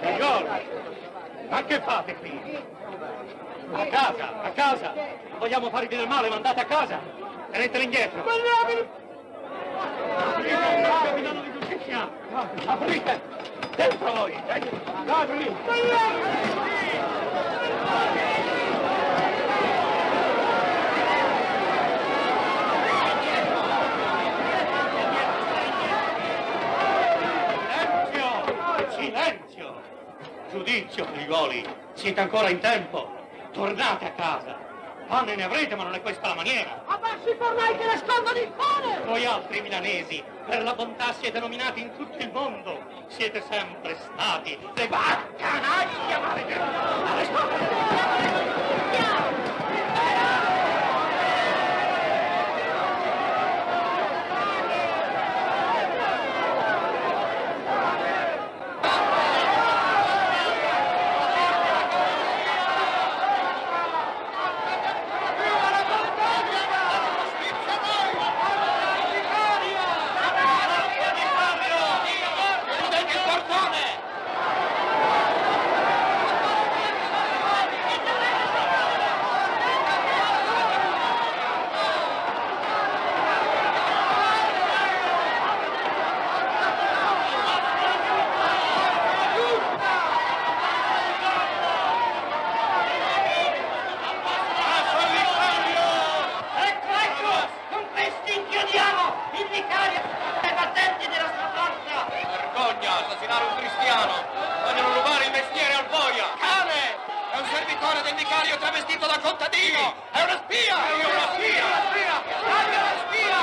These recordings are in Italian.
Signore, ma che fate qui? A casa, a casa! Non Vogliamo farvi del male, mandate a casa! Tenetela indietro! Mandateli! Aprite! Dentro voi! Ladri! Mandateli! Giudizio, Frigoli, siete ancora in tempo. Tornate a casa. Pane ne avrete, ma non è questa la maniera. Abbassi i fornai che le scondono il pane! Voi altri milanesi, per la bontà siete nominati in tutto il mondo. Siete sempre stati le baccanaglie, maledetta! italiano. Vogliono rubare il mestiere al boia. Cane! È un servitore del vicario travestito da contadino! È una spia! È una spia! È una spia! Larga la spia!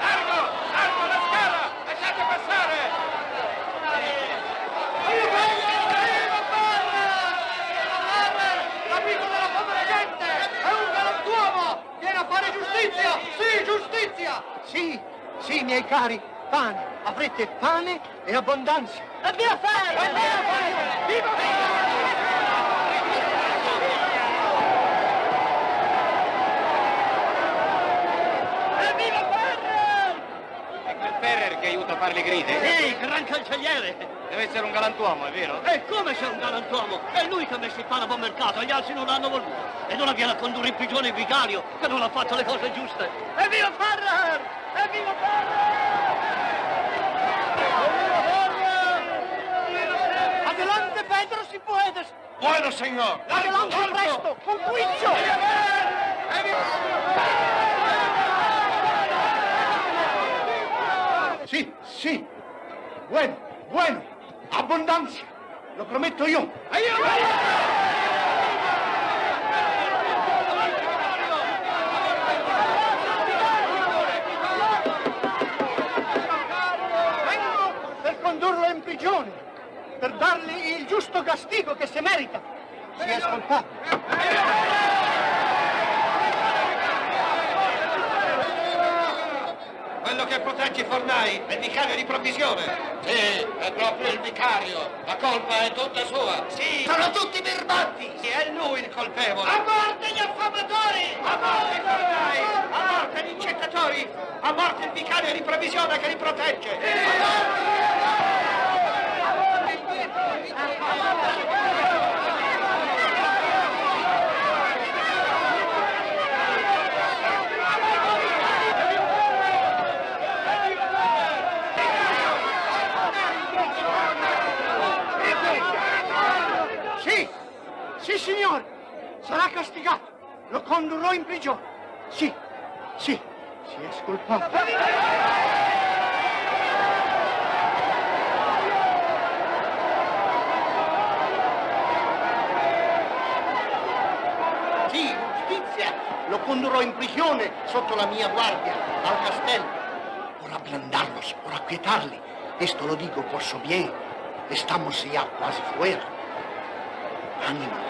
Largo! Largo la scala! Lasciate passare! Giustizia! Sì, giustizia! Sì, sì, miei cari, pane, avrete pane e abbondanza. Addio fare! Addio fare! Viva Viva! Ferrer che aiuta a fare le grida. Sì, gran cancelliere! Deve essere un galantuomo, è vero? E come c'è un galantuomo? È lui che ha messo il pane a buon mercato, gli altri non l'hanno voluto. E non viene a condurre in prigione il vicario, che non ha fatto le cose giuste. Evviva Ferrer! Evviva Ferrer! Buono, signor! Largo, largo! presto! Un pulizio! Sì, sì! Buono, buono! Abbondanza! Lo prometto io! Vengo per condurlo in dargli questo castigo che si merita Si è ascoltato. Quello che protegge i Fornai è il vicario di provvisione. Sì, è proprio il vicario. La colpa è tutta sua. Sì, sono tutti birbanti. Sì, è lui il colpevole. A morte gli affamatori! A morte i Fornai! A morte gli incettatori! A morte il vicario di provvisione che li protegge! Sì. signore, sarà castigato. Lo condurrò in prigione. Sì, sì, si è scolpato. Sì, giustizia. Lo condurrò in prigione sotto la mia guardia, al castello. Ora ablandarlos, ora quietarli. Questo lo dico posso su bien. Estamos ya quasi fuera. Anima.